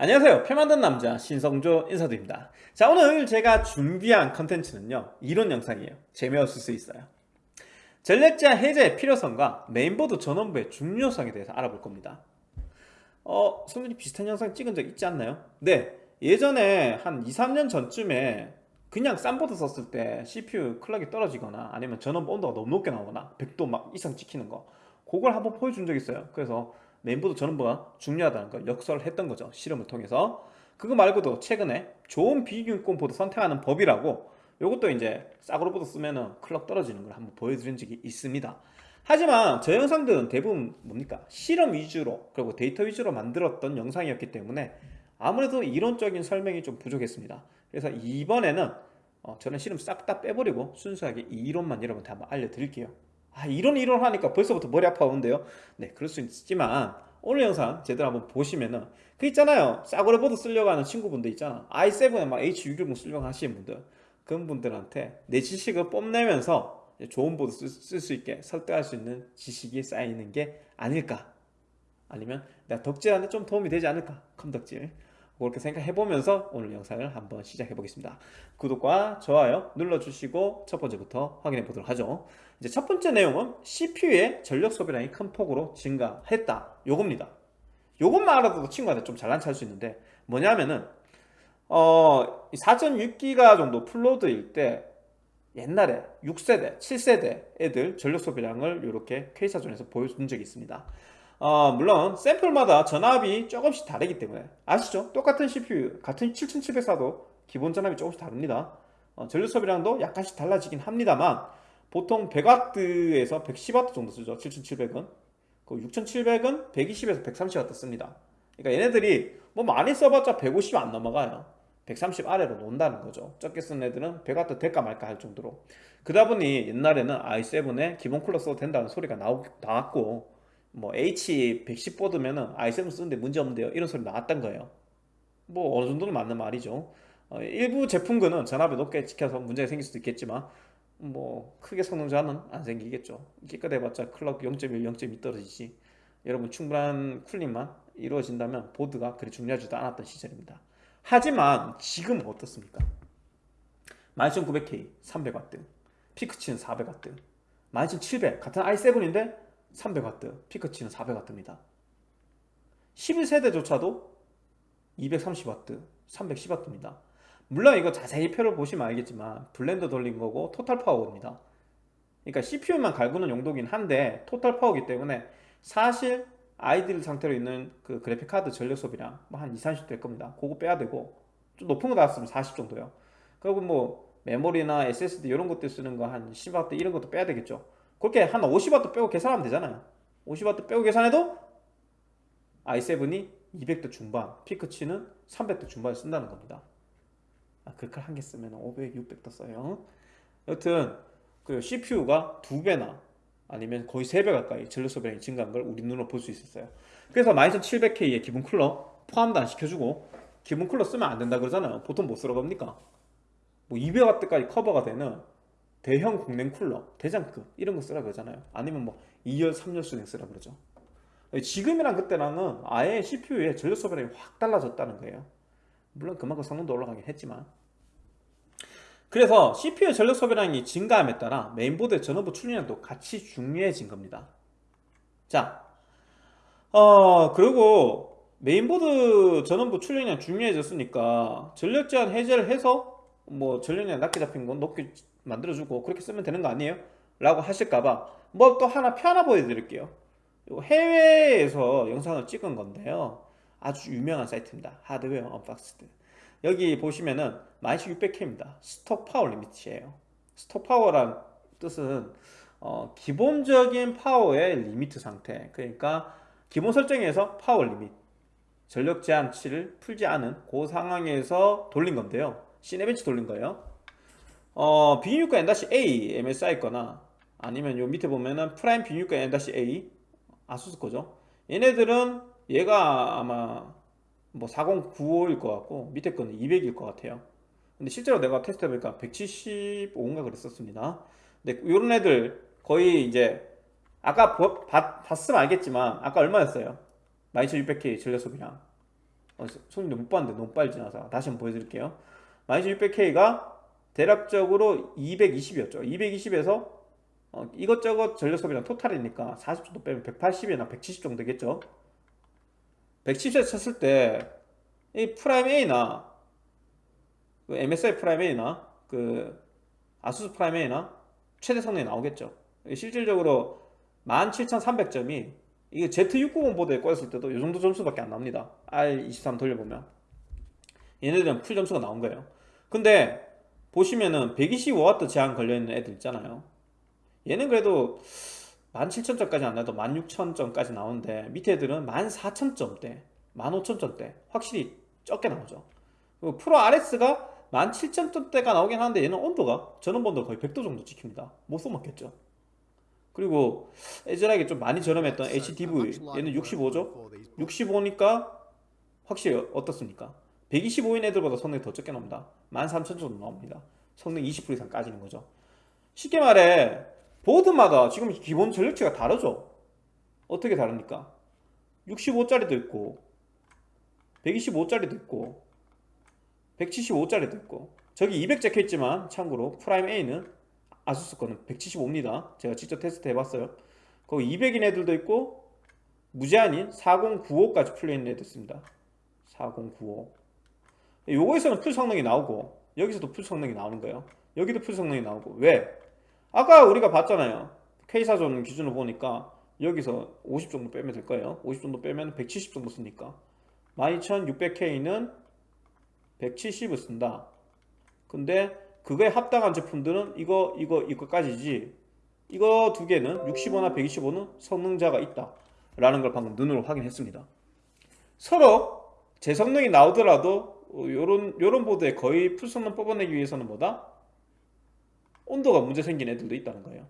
안녕하세요. 표 만든 남자 신성조 인사드립니다. 자 오늘 제가 준비한 컨텐츠는요 이론 영상이에요. 재미없을 수 있어요. 전력 제한 해제의 필요성과 메인보드 전원부의 중요성에 대해서 알아볼 겁니다. 어 성조님 비슷한 영상 찍은 적 있지 않나요? 네. 예전에 한 2, 3년 전쯤에 그냥 싼 보드 썼을 때 CPU 클럭이 떨어지거나 아니면 전원부 온도가 너무 높게 나오거나 100도 막 이상 찍히는 거 그걸 한번 보여준 적 있어요. 그래서 메인보드 전원부가 중요하다는 걸 역설을 했던 거죠. 실험을 통해서. 그거 말고도 최근에 좋은 B660 보드 선택하는 법이라고 이것도 이제 싸구려 보드 쓰면은 클럭 떨어지는 걸 한번 보여드린 적이 있습니다. 하지만 저 영상들은 대부분 뭡니까? 실험 위주로 그리고 데이터 위주로 만들었던 영상이었기 때문에 아무래도 이론적인 설명이 좀 부족했습니다. 그래서 이번에는 어, 저는 실험 싹 다 빼버리고 순수하게 이 이론만 여러분한테 한번 알려드릴게요 아 이런 이론 하니까 벌써부터 머리 아파 오는데요? 네 그럴 수 있지만 오늘 영상 제대로 한번 보시면은 그 있잖아요. 싸구려 보드 쓰려고 하는 친구분들 있잖아. i7에 막 H610 쓰려고 하시는 분들. 그런 분들한테 내 지식을 뽐내면서 좋은 보드 쓸 수 있게 설득할 수 있는 지식이 쌓이는 게 아닐까? 아니면 내가 덕질하는데 좀 도움이 되지 않을까? 컴덕질 그렇게 생각해보면서 오늘 영상을 한번 시작해 보겠습니다. 구독과 좋아요 눌러주시고 첫 번째부터 확인해 보도록 하죠. 이제 첫 번째 내용은 CPU의 전력 소비량이 큰 폭으로 증가했다. 요겁니다. 요것만 알아도 친구한테 좀 잘난 찰수 있는데 뭐냐면은 어 4.6기가 정도 플로드일 때 옛날에 6세대, 7세대 애들 전력 소비량을 이렇게 K사전에서 보여준 적이 있습니다 어, 물론 샘플마다 전압이 조금씩 다르기 때문에. 아시죠? 똑같은 CPU 같은 7700사도 기본 전압이 조금씩 다릅니다. 어, 소비량도 약간씩 달라지긴 합니다만 보통 100W에서 110W 정도 쓰죠. 7700은. 그 6700은 120에서 130W 씁니다. 그러니까 얘네들이 뭐 많이 써봤자 150 안 넘어가요. 130 아래로 논다는 거죠. 적게 쓴 애들은 100W 될까 말까 할 정도로. 그러다 보니 옛날에는 i7에 기본 쿨러 써도 된다는 소리가 나오, 나왔고 뭐 H110 보드면은 i7 쓰는데 문제 없는데요. 이런 소리 나왔던 거예요. 뭐 어느 정도는 맞는 말이죠. 어, 일부 제품군은 전압이 높게 지켜서 문제가 생길 수도 있겠지만 뭐 크게 성능 저하는 안 생기겠죠. 깨끗해봤자 클럭 0.1, 0.2 떨어지지. 여러분 충분한 쿨링만 이루어진다면 보드가 그리 중요하지도 않았던 시절입니다. 하지만 지금 어떻습니까? 12900K 300W 피크치는 400W 12700 같은 i7인데 300W, 피크치는 400W입니다. 11세대조차도 230W, 310W입니다. 물론 이거 자세히 표를 보시면 알겠지만 블렌더 돌린 거고 토탈 파워입니다. 그러니까 CPU만 갈구는 용도긴 한데 토탈 파워기 때문에 사실 아이들 상태로 있는 그 그래픽카드 전력 소비량 뭐 한 2, 30될 겁니다. 그거 빼야 되고 좀 높은 거 나왔으면 40 정도요. 그리고 뭐 메모리나 SSD 이런 것들 쓰는 거 한 10W 이런 것도 빼야 되겠죠. 그렇게 한 50W 빼고 계산하면 되잖아요. 50W 빼고 계산해도 i7이 200도 중반 피크치는 300도 중반을 쓴다는 겁니다. 아, 그걸 한개 쓰면 500, 600도 써요. 여튼 그 CPU가 두배나 아니면 거의 3배 가까이 전력 소비량이 증가한 걸 우리 눈으로 볼 수 있었어요. 그래서 12700K의 기본 쿨러 포함도 안 시켜주고 기본 쿨러 쓰면 안 된다 그러잖아요. 보통 못 쓰러 갑니까? 뭐 200W까지 커버가 되는 대형 공랭 쿨러, 대장급 이런 거 쓰라 그러잖아요. 아니면 뭐 2열, 3열 수냉 쓰라 그러죠. 지금이랑 그때랑은 아예 CPU의 전력 소비량이 확 달라졌다는 거예요. 물론 그만큼 성능도 올라가긴 했지만. 그래서 CPU의 전력 소비량이 증가함에 따라 메인보드의 전원부 출력량도 같이 중요해진 겁니다. 자, 어 그리고 메인보드 전원부 출력량 중요해졌으니까 전력 제한 해제를 해서 뭐 전력량 낮게 잡힌 건 높게 만들어주고 그렇게 쓰면 되는 거 아니에요? 라고 하실까봐 뭐 또 하나 표 하나 보여드릴게요. 해외에서 영상을 찍은 건데요. 아주 유명한 사이트입니다. Hardware Unboxed 여기 보시면은 12600K입니다 stock power limit예요 stock power란 뜻은 어, 기본적인 power의 limit 상태. 그러니까 기본 설정에서 power limit 전력 제한치를 풀지 않은 그 상황에서 돌린 건데요 Cinebench 돌린 거예요? 어, B660M-A MSI 거나 아니면 요 밑에 보면은 프라임 B660M-A 아수스 거죠? 얘네들은 얘가 아마 뭐 4095일 것 같고 밑에 거는 200일 것 같아요. 근데 실제로 내가 테스트 해보니까 175인가 그랬었습니다. 근데 요런 애들 거의 이제 아까 봤, 봤으면 알겠지만 아까 얼마였어요? 12600K 전력 소비량 어, 성조님 못 봤는데 너무 빨리 지나서 다시 한번 보여드릴게요 12600K가 대략적으로 220이었죠. 220에서 어, 이것저것 전력 소비량 토탈이니까 40 정도 빼면 180이나 170 정도 되겠죠. 170에 쳤을 때 이 프라임 A나 그 MSI 프라임 A나 그 아수스 프라임 A나 최대 성능이 나오겠죠. 실질적으로 17300점이 이게 Z690 보드에 꽂았을 때도 이 정도 점수밖에 안 납니다. R23 돌려보면. 얘네들은 풀 점수가 나온 거예요 근데 보시면은 125W 제한 걸려있는 애들 있잖아요. 얘는 그래도 17,000점까지 안 나도 16,000점까지 나오는데 밑에 애들은 14,000점대 15,000점대 확실히 적게 나오죠. 프로 RS가 17,000점대가 나오긴 하는데 얘는 온도가 전원본도 거의 100도 정도 지킵니다. 못 써먹겠죠. 그리고 애절하게 좀 많이 저렴했던 HDV 얘는 65죠? 65니까 확실히 어떻습니까? 125인 애들보다 성능이 더 적게 나옵니다 13,000 정도 나옵니다. 성능 20% 이상 까지는 거죠. 쉽게 말해 보드마다 지금 기본 전력치가 다르죠? 어떻게 다릅니까? 65짜리도 있고 125짜리도 있고 175짜리도 있고. 저기 200 적혀있지만 참고로 프라임 A는 아수스 거는 175입니다. 제가 직접 테스트 해봤어요. 거기 200인 애들도 있고 무제한인 4095까지 풀려있는 애도 있습니다. 4095 요거에서는 풀 성능이 나오고 여기서도 풀 성능이 나오는 거예요. 여기도 풀 성능이 나오고. 왜? 아까 우리가 봤잖아요. K사전 기준으로 보니까 여기서 50 정도 빼면 될 거예요. 50 정도 빼면 170 정도 쓰니까. 12600K는 170을 쓴다. 근데 그거에 합당한 제품들은 이거 이거 이거까지지. 이거 두 개는 65나 125는 성능자가 있다. 라는 걸 방금 눈으로 확인했습니다. 서로 제 성능이 나오더라도 요런 요런 보드에 거의 풀성능 뽑아내기 위해서는 뭐다? 온도가 문제 생긴 애들도 있다는 거예요.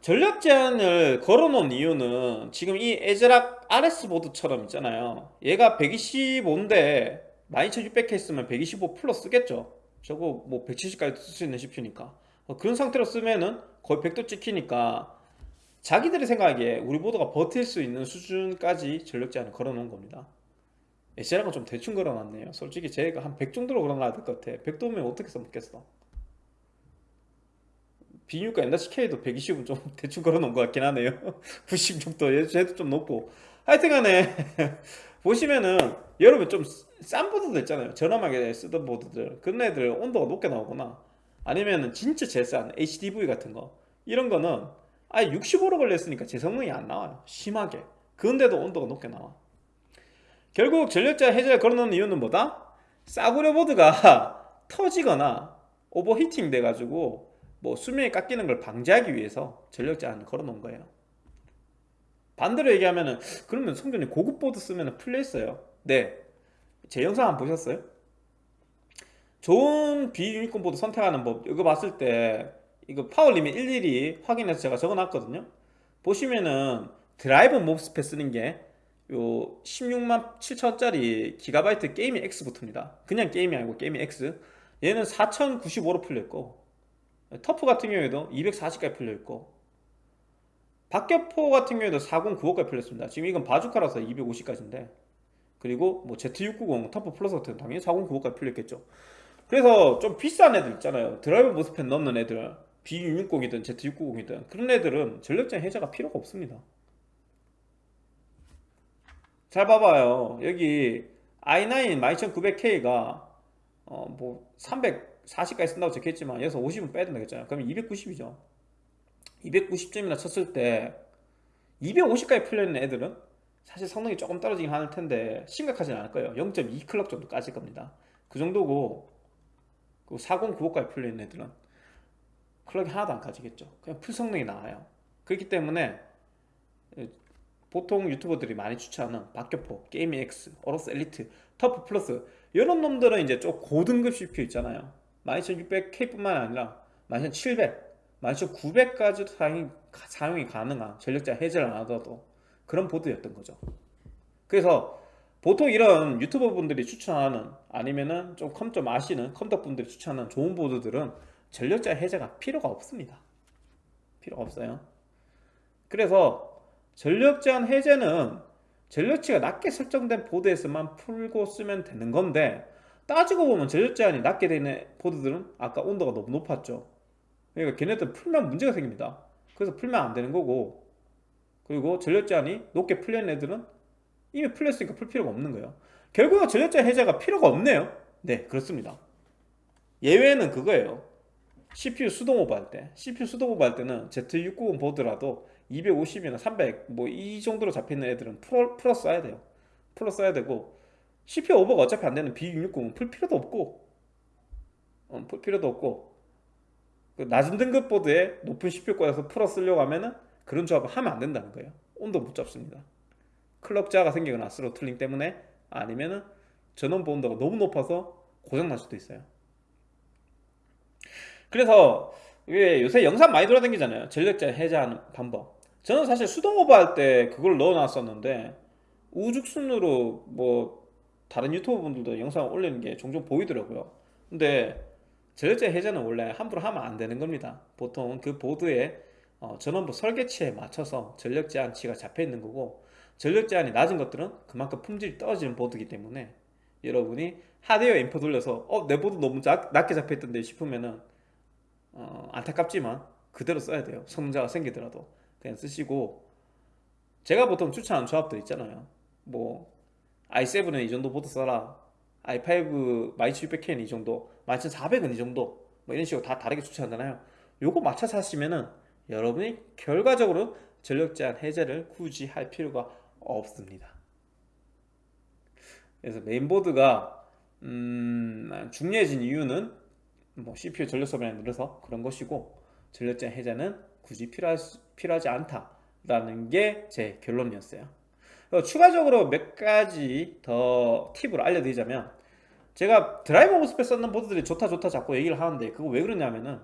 전력 제한을 걸어놓은 이유는 지금 이 에즈락 RS 보드처럼 있잖아요. 얘가 125인데 12600K 쓰면 125 플러스 쓰겠죠? 저거 뭐 170까지 쓸 수 있는 CPU니까. 그런 상태로 쓰면은 거의 100도 찍히니까 자기들이 생각하기에 우리 보드가 버틸 수 있는 수준까지 전력 제한을 걸어놓은 겁니다 에즈락은 좀 대충 걸어놨네요. 솔직히 제가 한 100 정도로 걸어놔야 될 것 같아. 100도면 어떻게 써먹겠어? 비유가 NCK도 120은 좀 대충 걸어놓은 것 같긴 하네요. 90 정도. 얘도 좀 높고. 하여튼간에 보시면은 여러분 좀 싼 보드들 있잖아요. 저렴하게 쓰던 보드들. 그런 애들 온도가 높게 나오거나 아니면은 진짜 제일 싼 HDV 같은 거. 이런 거는 아예 65로 걸렸으니까 제 성능이 안 나와요. 심하게. 그런데도 온도가 높게 나와 결국 전력 제한을 걸어놓은 이유는 뭐다? 싸구려 보드가 터지거나 overheating 돼가지고 뭐 수명이 깎이는 걸 방지하기 위해서 전력 제한 걸어놓은 거예요 반대로 얘기하면은 그러면 성조님 고급 보드 쓰면 풀려있어요 네 제 영상 안 보셨어요? 좋은 B660 보드 선택하는 법 이거 봤을 때 이거 power limit 일일이 확인해서 제가 적어놨거든요 보시면은 드라이브 MOSFET 쓰는 게 요 16만 7천원짜리 기가바이트 Gaming X부터입니다. 그냥 게임이 아니고 게이밍 X. 얘는 4095로 풀려있고 TUF 같은 경우에도 240까지 풀려있고 박격포 같은 경우에도 4095까지 풀렸습니다. 지금 이건 바주카라서 250까지인데 그리고 뭐 Z690 TUF Plus 같은 당연히 4095까지 풀렸겠죠. 그래서 좀 비싼 애들 있잖아요. 드라이브 MOSFET 넣는 애들 B660이든 Z690이든 그런 애들은 전력장 해제가 필요가 없습니다 잘 봐봐요. 여기 i9 12900K가 어 뭐 340까지 쓴다고 적혀있지만 여기서 50은 빼야 된다고 했잖아요. 그러면 290이죠. 290점이나 쳤을 때 250까지 풀려있는 애들은 사실 성능이 조금 떨어지긴 할 텐데 심각하진 않을 거예요. 0.2 클럭 정도 까질 겁니다. 그 정도고 4095까지 풀려있는 애들은 clock이 하나도 안 까지겠죠. 그냥 풀 성능이 나와요. 그렇기 때문에 보통 유튜버들이 많이 추천하는 박격포, Gaming X, AORUS Elite, TUF Plus 이런 놈들은 이제 좀 고등급 CPU 있잖아요. 12600K 뿐만 아니라 12700 12900까지도 사용이, 사용이 가능한 전력 제한 해제를 안 하더라도 그런 보드였던 거죠. 그래서 보통 이런 유튜버 분들이 추천하는 아니면은 좀 컴 좀 아시는 컴퓨터 분들이 추천하는 좋은 보드들은 전력자 해제가 필요가 없습니다. 필요가 없어요. 그래서 전력 제한 해제는 전력치가 낮게 설정된 보드에서만 풀고 쓰면 되는 건데 따지고 보면 전력 제한이 낮게 되는 보드들은 아까 온도가 너무 높았죠. 그러니까 걔네들 풀면 문제가 생깁니다. 그래서 풀면 안 되는 거고 그리고 전력 제한이 높게 풀린 애들은 이미 풀렸으니까 풀 필요가 없는 거예요. 결국은 전력 제한 해제가 필요가 없네요. 네 그렇습니다. 예외는 그거예요. CPU 수동 오버 할 때 CPU 수동 오버 할 때는 Z690 보드라도 250이나 300 뭐 이 정도로 잡혀있는 애들은 풀어, 풀어 써야 돼요. 풀어 써야 되고 CPU 오버가 어차피 안 되는 B660은 풀 필요도 없고 어, 풀 필요도 없고 그 낮은 등급 보드에 높은 CPU 꽂아서 풀어 쓰려고 하면은 그런 조합을 하면 안 된다는 거예요. 온도 못 잡습니다. clock 저하가 생기거나 throttling 때문에 아니면은 전원부 온도가 너무 높아서 고장 날 수도 있어요. 그래서 왜 요새 영상 많이 돌아다니잖아요. 전력 제한 해제하는 방법 저는 사실 수동 오버 할 때 그걸 넣어놨었는데 우후죽순으로 뭐 다른 유튜버 분들도 영상 올리는 게 종종 보이더라고요. 근데 전력자 해제는 원래 함부로 하면 안 되는 겁니다. 보통 그 보드에 어, 전원부 설계치에 맞춰서 전력 제한치가 잡혀 있는 거고 전력 제한이 낮은 것들은 그만큼 품질이 떨어지는 보드이기 때문에 여러분이 하드웨어 인포 돌려서 어 내 보드 너무 작, 낮게 잡혀 있던데 싶으면은 어, 안타깝지만 그대로 써야 돼요. 성능자가 생기더라도 그냥 쓰시고 제가 보통 추천하는 조합들 있잖아요. 뭐 i7은 이 정도 보드 써라. i5 12600K는 이 정도 11400은 이 정도 뭐 이런 식으로 다 다르게 추천하잖아요. 요거 맞춰서 하시면은 여러분이 결과적으로 전력 제한 해제를 굳이 할 필요가 없습니다. 그래서 메인보드가 음, 중요해진 이유는 뭐 CPU 전력 소비량이 늘어서 그런 것이고 전력 제한 해제는 굳이 필요하, 필요하지 않다라는 게 제 결론이었어요. 추가적으로 몇 가지 더 팁을 알려드리자면 제가 드라이브 MOSFET 쓰는 보드들이 좋다 좋다 자꾸 얘기를 하는데 그거 왜 그러냐면은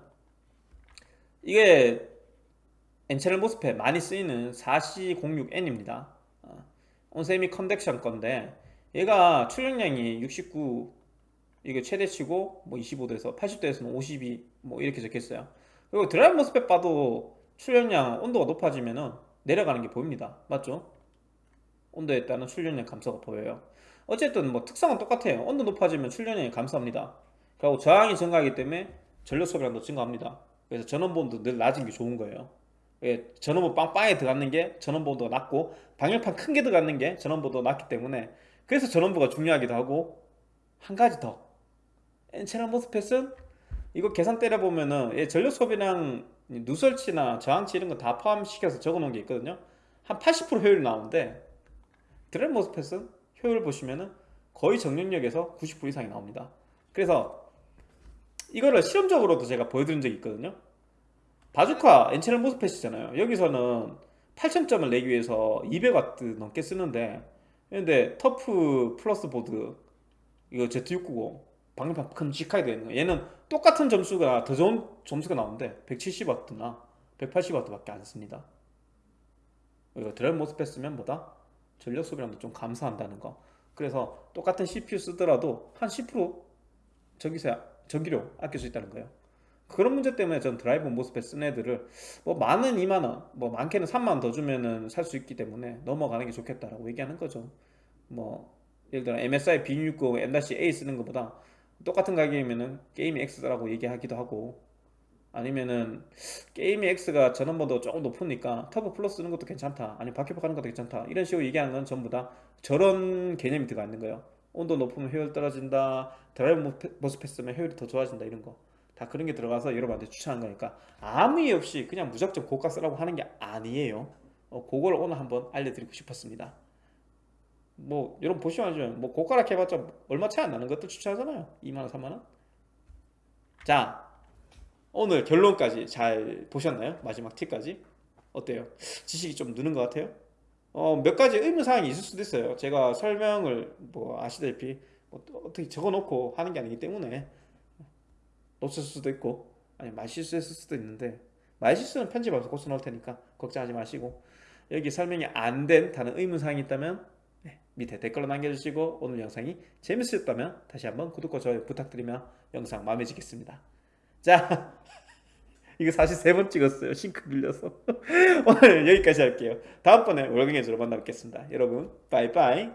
이게 N채널 MOSFET 많이 쓰이는 4C06N입니다. 어, ON Semiconductor 건데 얘가 출력량이 69 이게 최대치고 뭐 25도에서 80도에서는 52 뭐 이렇게 적혀있어요 그리고 드라이브 모스펫 봐도 출력량 온도가 높아지면은 내려가는 게 보입니다. 맞죠? 온도에 따른 출력량 감소가 보여요. 어쨌든 뭐 특성은 똑같아요. 온도 높아지면 출력량이 감소합니다. 그리고 저항이 증가하기 때문에 전력 소비량도 증가합니다. 그래서 전원본도 늘 낮은 게 좋은 거예요. 예, 전원부 빵빵에 들어가는 게 전원보드가 낮고 방열판 큰 게 들어가는 게 전원보드가 낮기 때문에 그래서 전원부가 중요하기도 하고 한 가지 더. N채널 MOSFET은 이거 계산 때려 보면은 전력 소비량 누설치나 저항치 이런 거 다 포함시켜서 적어 놓은 게 있거든요. 한 80% 효율이 나오는데 드라이브 MOSFET은 효율 보시면은 거의 전 영역에서 90% 이상이 나옵니다. 그래서 이거를 실험적으로도 제가 보여드린 적이 있거든요. 바주카 N채널 MOSFET이잖아요. 여기서는 8000점을 내기 위해서 200W 넘게 쓰는데 근데 TUF Plus 보드 이거 Z690 방열판 큼직하게 되는 거예요 얘는 똑같은 점수가 더 좋은 점수가 나오는데 170W나 180W 밖에 안 씁니다. 이거 드라이브 MOSFET 쓰면 보다? 전력 소비량도 좀 감소한다는 거. 그래서 똑같은 CPU 쓰더라도 한 10% 전기세 전기료 아낄 수 있다는 거예요. 그런 문제 때문에 전 드라이브 MOSFET 쓴 애들을 뭐 많은 2만원 뭐 많게는 3만원 더 주면은 살 수 있기 때문에 넘어가는 게 좋겠다라고 얘기하는 거죠. 뭐 예를 들어 MSI B660 M-A 쓰는 것보다 똑같은 가격이면은 Gaming X라고 얘기하기도 하고 아니면은 Gaming X가 전원부가 조금 높으니까 TUF Plus 쓰는 것도 괜찮다 아니면 박격포 하는 것도 괜찮다 이런 식으로 얘기하는 건 전부 다 저런 개념이 들어가 있는 거예요. 온도 높으면 효율 떨어진다 드라이브 MOSFET 쓰면 효율이 더 좋아진다 이런 거 다 그런 게 들어가서 여러분한테 추천한 거니까 아무 이유 없이 그냥 무작정 고가 쓰라고 하는 게 아니에요. 어, 그걸 오늘 한번 알려드리고 싶었습니다 뭐 여러분 보시면 알죠 뭐 고가라 해봤자 얼마 차이 안 나는 것도 추천하잖아요 2만원 3만원 자 오늘 결론까지 잘 보셨나요? 마지막 팁까지 어때요? 지식이 좀 느는 것 같아요? 어, 몇 가지 의문사항이 있을 수도 있어요 제가 설명을 뭐 아시다시피 뭐 어떻게 적어놓고 하는 게 아니기 때문에 놓쳤을 수도 있고 아니 말실수했을 수도 있는데 말실수는 편집하면서 고쳐 넣을 테니까 걱정하지 마시고 여기 설명이 안 된 다른 의문사항이 있다면 네, 밑에 댓글로 남겨주시고 오늘 영상이 재밌으셨다면 다시 한번 구독과 좋아요 부탁드리며 영상 마음에 지겠습니다. 자 이거 사실 세 번 찍었어요. 싱크 빌려서. 오늘 여기까지 할게요. 다음번에 월경에서로 만나 뵙겠습니다. 여러분 빠이빠이